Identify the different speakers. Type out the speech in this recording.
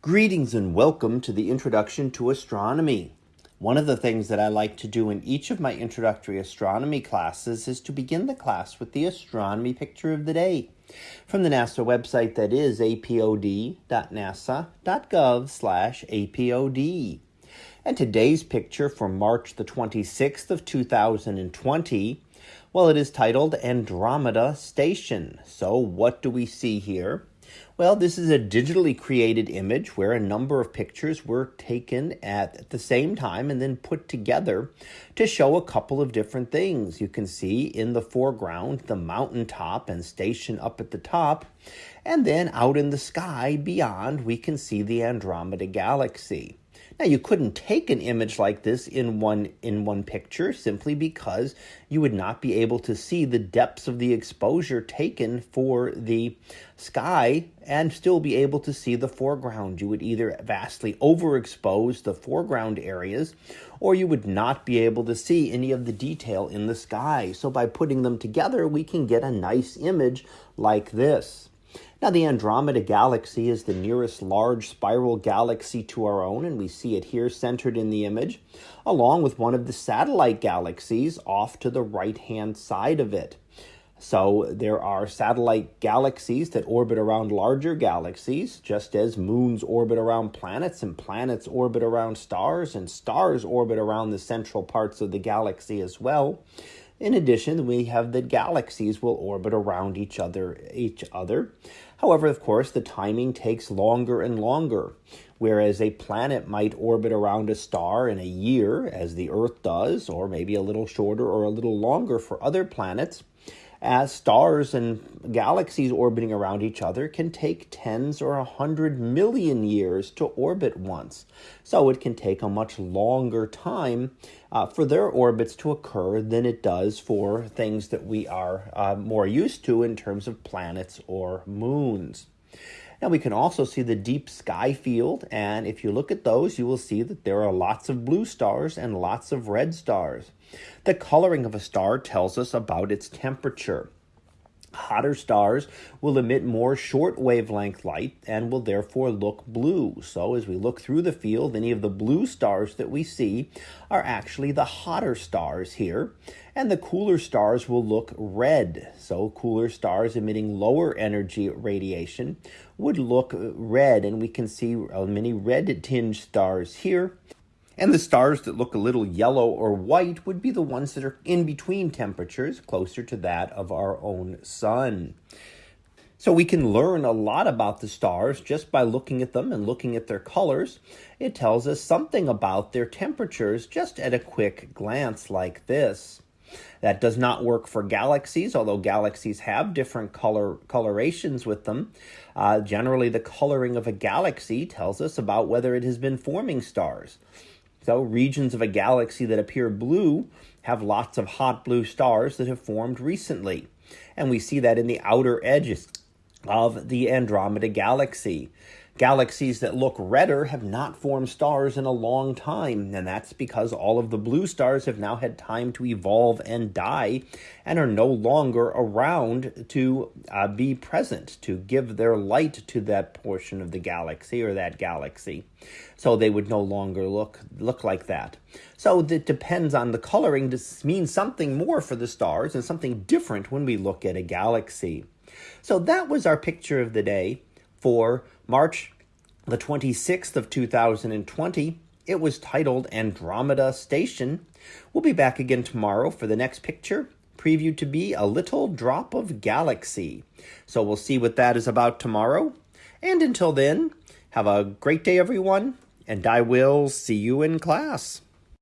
Speaker 1: Greetings and welcome to the Introduction to Astronomy. One of the things that I like to do in each of my introductory astronomy classes is to begin the class with the astronomy picture of the day from the NASA website that is apod.nasa.gov slash apod. And today's picture for March the 26th of 2020, well, it is titled Andromeda Station. So what do we see here? Well, this is a digitally created image where a number of pictures were taken at the same time and then put together to show a couple of different things. You can see in the foreground the mountaintop and station up at the top, and then out in the sky beyond, we can see the Andromeda Galaxy. Now you couldn't take an image like this in one in one picture simply because you would not be able to see the depths of the exposure taken for the sky and still be able to see the foreground. You would either vastly overexpose the foreground areas or you would not be able to see any of the detail in the sky. So by putting them together, we can get a nice image like this. Now, the Andromeda Galaxy is the nearest large spiral galaxy to our own, and we see it here centered in the image, along with one of the satellite galaxies off to the right hand side of it. So there are satellite galaxies that orbit around larger galaxies, just as moons orbit around planets and planets orbit around stars and stars orbit around the central parts of the galaxy as well. In addition, we have that galaxies will orbit around each other each other. However, of course, the timing takes longer and longer. Whereas a planet might orbit around a star in a year, as the Earth does, or maybe a little shorter or a little longer for other planets, as stars and galaxies orbiting around each other can take tens or a hundred million years to orbit once. So it can take a much longer time uh, for their orbits to occur than it does for things that we are uh, more used to in terms of planets or moons. Now we can also see the deep sky field, and if you look at those, you will see that there are lots of blue stars and lots of red stars. The coloring of a star tells us about its temperature. Hotter stars will emit more short wavelength light and will therefore look blue. So as we look through the field, any of the blue stars that we see are actually the hotter stars here. And the cooler stars will look red. So cooler stars emitting lower energy radiation would look red. And we can see uh, many red tinged stars here. And the stars that look a little yellow or white would be the ones that are in between temperatures, closer to that of our own sun. So we can learn a lot about the stars just by looking at them and looking at their colors. It tells us something about their temperatures just at a quick glance like this. That does not work for galaxies, although galaxies have different color colorations with them. Uh, generally, the coloring of a galaxy tells us about whether it has been forming stars regions of a galaxy that appear blue have lots of hot blue stars that have formed recently. And we see that in the outer edges of the Andromeda Galaxy. Galaxies that look redder have not formed stars in a long time, and that's because all of the blue stars have now had time to evolve and die and are no longer around to uh, be present, to give their light to that portion of the galaxy or that galaxy. So they would no longer look, look like that. So it depends on the coloring to mean something more for the stars and something different when we look at a galaxy. So that was our picture of the day. For March the 26th of 2020, it was titled Andromeda Station. We'll be back again tomorrow for the next picture, previewed to be a little drop of galaxy. So we'll see what that is about tomorrow. And until then, have a great day, everyone, and I will see you in class.